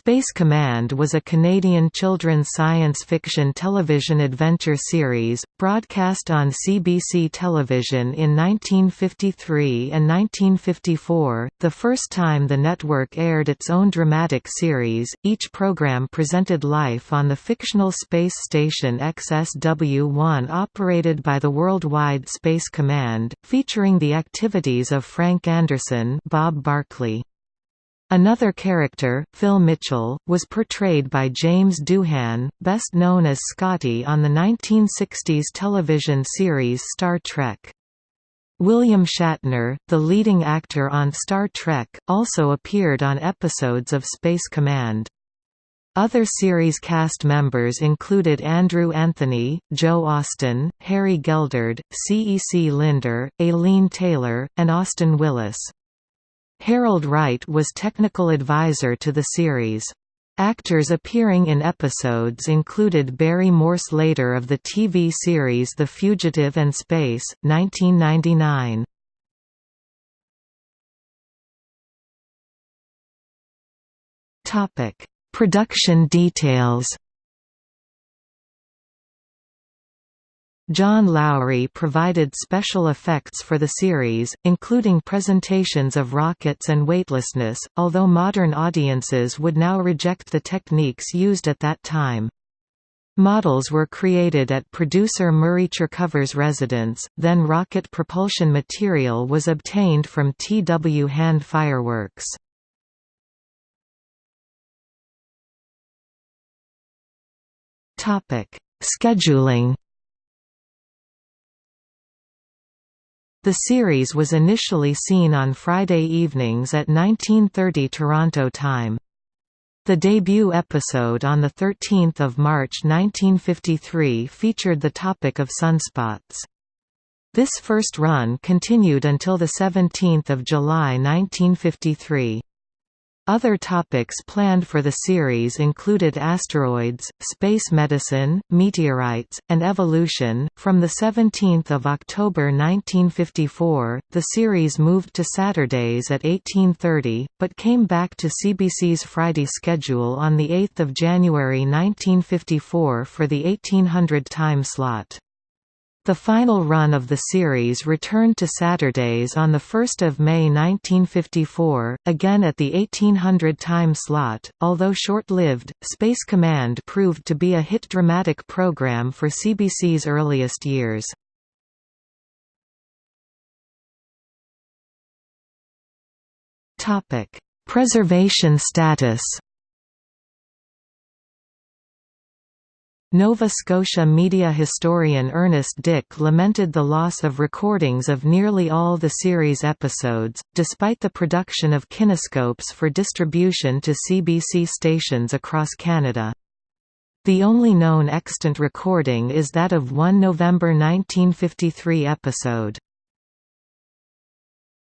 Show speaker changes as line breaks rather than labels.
Space Command was a Canadian children's science fiction television adventure series, broadcast on CBC television in 1953 and 1954, the first time the network aired its own dramatic series. Each program presented life on the fictional space station XSW-1 operated by the Worldwide Space Command, featuring the activities of Frank Anderson Bob Barkley. Another character, Phil Mitchell, was portrayed by James Doohan, best known as Scotty on the 1960s television series Star Trek. William Shatner, the leading actor on Star Trek, also appeared on episodes of Space Command. Other series cast members included Andrew Anthony, Joe Austin, Harry Geldard, C. E. C. Linder, Aileen Taylor, and Austin Willis. Harold Wright was technical advisor to the series. Actors appearing in episodes included Barry Morse later of the TV series The Fugitive and Space, 1999. Production details John Lowry provided special effects for the series, including presentations of rockets and weightlessness, although modern audiences would now reject the techniques used at that time. Models were created at producer Murray Chercover's residence, then rocket propulsion material was obtained from T. W. Hand Fireworks. Scheduling The series was initially seen on Friday evenings at 1930 Toronto time. The debut episode on 13 March 1953 featured the topic of sunspots. This first run continued until 17 July 1953. Other topics planned for the series included asteroids, space medicine, meteorites, and evolution. From the 17th of October 1954, the series moved to Saturdays at 18:30, but came back to CBC's Friday schedule on the 8th of January 1954 for the 1800 time slot. The final run of the series returned to Saturdays on 1 May 1954, again at the 1800 time slot. Although short-lived, Space Command proved to be a hit dramatic program for CBC's earliest years. Preservation status Nova Scotia media historian Ernest Dick lamented the loss of recordings of nearly all the series episodes, despite the production of kinescopes for distribution to CBC stations across Canada. The only known extant recording is that of one November 1953 episode.